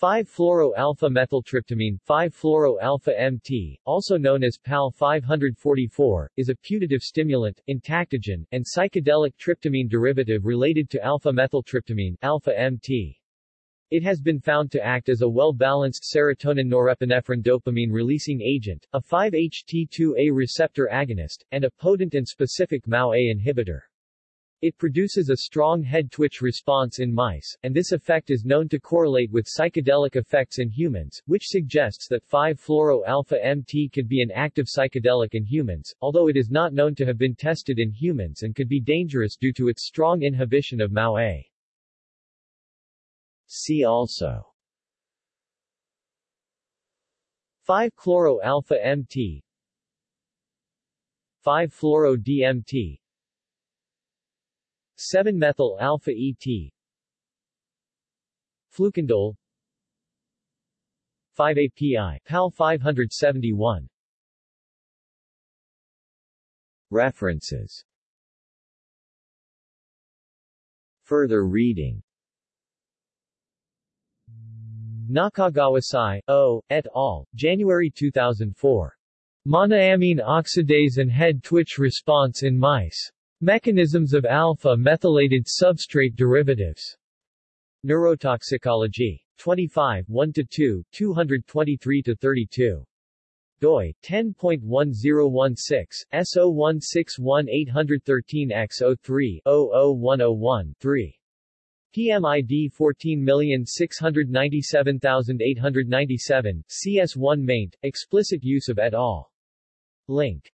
5-fluoro-alpha-methyltryptamine 5-fluoro-alpha-MT, also known as PAL 544, is a putative stimulant, entactogen, and psychedelic tryptamine derivative related to alpha-methyltryptamine alpha-MT. It has been found to act as a well-balanced serotonin-norepinephrine dopamine-releasing agent, a 5-HT2A receptor agonist, and a potent and specific MAO-A inhibitor. It produces a strong head twitch response in mice, and this effect is known to correlate with psychedelic effects in humans, which suggests that 5-fluoro-alpha-MT could be an active psychedelic in humans, although it is not known to have been tested in humans and could be dangerous due to its strong inhibition of MAO-A. See also 5-chloro-alpha-MT 5-fluoro-DMT 7-methyl alpha ET Fluconazole 5-API PAL 571 References Further reading Nakagawasai, O., et al., January 2004. Monoamine oxidase and head twitch response in mice. Mechanisms of alpha-methylated substrate derivatives. Neurotoxicology. 25 1-2, 223-32 doi 10.1016 S0161813X03 00101 3 PMID 14697897, CS1 maint, explicit use of et al. Link